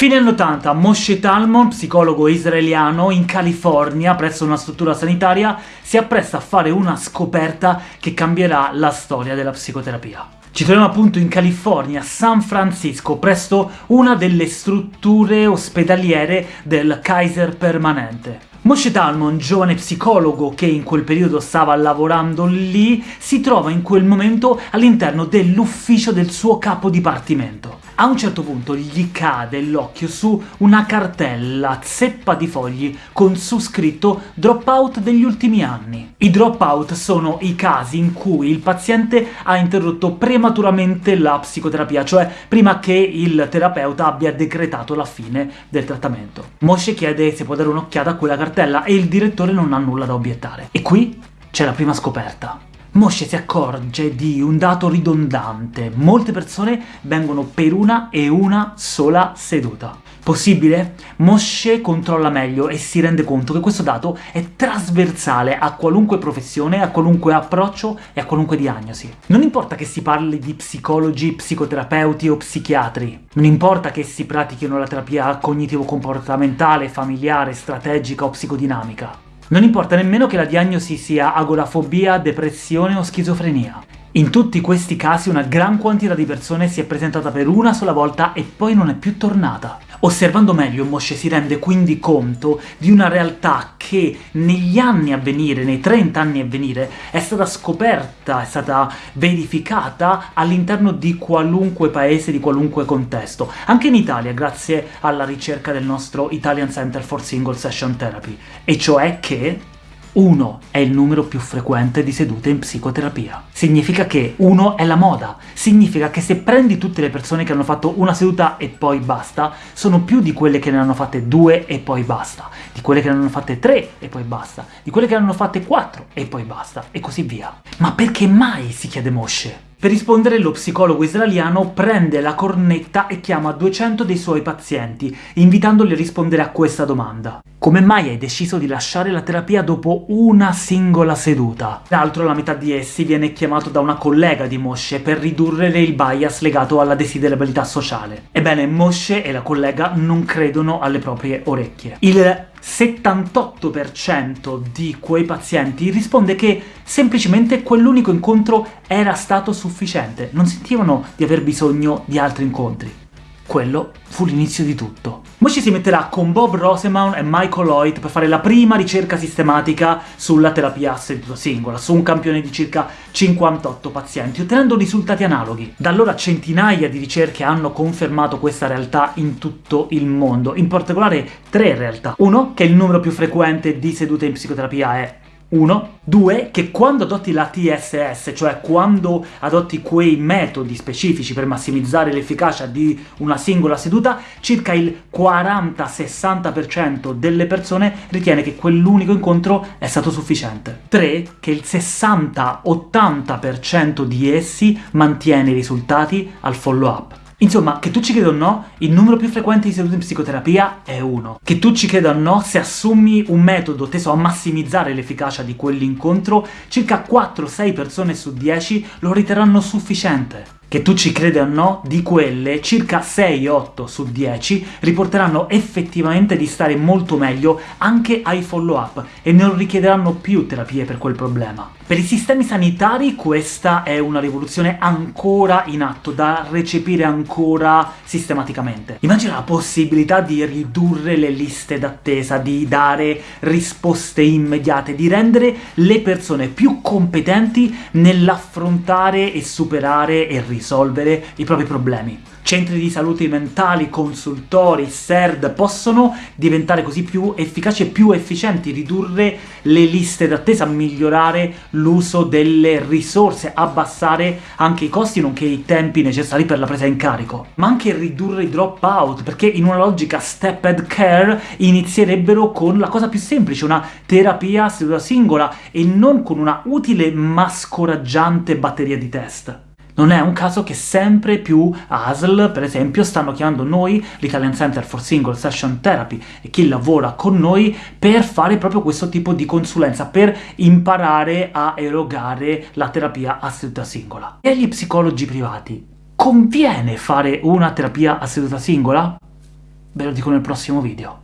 Fine anni 80, Moshe Talmon, psicologo israeliano, in California, presso una struttura sanitaria, si appresta a fare una scoperta che cambierà la storia della psicoterapia. Ci troviamo appunto in California, San Francisco, presso una delle strutture ospedaliere del Kaiser Permanente. Moshe Talmon, giovane psicologo che in quel periodo stava lavorando lì, si trova in quel momento all'interno dell'ufficio del suo capo dipartimento. A un certo punto gli cade l'occhio su una cartella zeppa di fogli con su scritto dropout degli ultimi anni. I dropout sono i casi in cui il paziente ha interrotto prematuramente la psicoterapia, cioè prima che il terapeuta abbia decretato la fine del trattamento. Moshe chiede se può dare un'occhiata a quella cartella e il direttore non ha nulla da obiettare. E qui c'è la prima scoperta. Moshe si accorge di un dato ridondante. Molte persone vengono per una e una sola seduta. Possibile? Moshe controlla meglio e si rende conto che questo dato è trasversale a qualunque professione, a qualunque approccio e a qualunque diagnosi. Non importa che si parli di psicologi, psicoterapeuti o psichiatri, non importa che si pratichino la terapia cognitivo-comportamentale, familiare, strategica o psicodinamica. Non importa nemmeno che la diagnosi sia agorafobia, depressione o schizofrenia. In tutti questi casi una gran quantità di persone si è presentata per una sola volta e poi non è più tornata. Osservando meglio, Moshe si rende quindi conto di una realtà che negli anni a venire, nei 30 anni a venire, è stata scoperta, è stata verificata all'interno di qualunque paese, di qualunque contesto. Anche in Italia, grazie alla ricerca del nostro Italian Center for Single Session Therapy. E cioè che 1 è il numero più frequente di sedute in psicoterapia. Significa che 1 è la moda, significa che se prendi tutte le persone che hanno fatto una seduta e poi basta, sono più di quelle che ne hanno fatte 2 e poi basta, di quelle che ne hanno fatte 3 e poi basta, di quelle che ne hanno fatte 4 e poi basta, e così via. Ma perché mai, si chiede Moshe? Per rispondere lo psicologo israeliano prende la cornetta e chiama 200 dei suoi pazienti, invitandoli a rispondere a questa domanda. Come mai hai deciso di lasciare la terapia dopo una singola seduta? Tra l'altro la metà di essi viene chiamato da una collega di Moshe per ridurre il bias legato alla desiderabilità sociale. Ebbene, Moshe e la collega non credono alle proprie orecchie. Il 78% di quei pazienti risponde che semplicemente quell'unico incontro era stato sufficiente, non sentivano di aver bisogno di altri incontri. Quello fu l'inizio di tutto. Ci si metterà con Bob Roseman e Michael Lloyd per fare la prima ricerca sistematica sulla terapia a seduta singola, su un campione di circa 58 pazienti, ottenendo risultati analoghi. Da allora centinaia di ricerche hanno confermato questa realtà in tutto il mondo, in particolare tre realtà. Uno, che il numero più frequente di sedute in psicoterapia è 1. 2. Che quando adotti la TSS, cioè quando adotti quei metodi specifici per massimizzare l'efficacia di una singola seduta, circa il 40-60% delle persone ritiene che quell'unico incontro è stato sufficiente. 3. Che il 60-80% di essi mantiene i risultati al follow-up. Insomma, che tu ci creda o no, il numero più frequente di sedute in psicoterapia è 1. Che tu ci creda o no, se assumi un metodo teso a massimizzare l'efficacia di quell'incontro, circa 4-6 persone su 10 lo riterranno sufficiente che tu ci creda o no, di quelle circa 6-8 su 10 riporteranno effettivamente di stare molto meglio anche ai follow-up e non richiederanno più terapie per quel problema. Per i sistemi sanitari questa è una rivoluzione ancora in atto, da recepire ancora sistematicamente. Immagina la possibilità di ridurre le liste d'attesa, di dare risposte immediate, di rendere le persone più competenti nell'affrontare e superare e risolvere i propri problemi. Centri di salute mentali, consultori, SERD possono diventare così più efficaci e più efficienti, ridurre le liste d'attesa, migliorare l'uso delle risorse, abbassare anche i costi nonché i tempi necessari per la presa in carico. Ma anche ridurre i drop-out, perché in una logica step-ed care inizierebbero con la cosa più semplice, una terapia seduta singola, e non con una utile ma scoraggiante batteria di test. Non è un caso che sempre più ASL, per esempio, stanno chiamando noi, l'Italian Center for Single Session Therapy, e chi lavora con noi, per fare proprio questo tipo di consulenza, per imparare a erogare la terapia a seduta singola. E agli psicologi privati conviene fare una terapia a seduta singola? Ve lo dico nel prossimo video.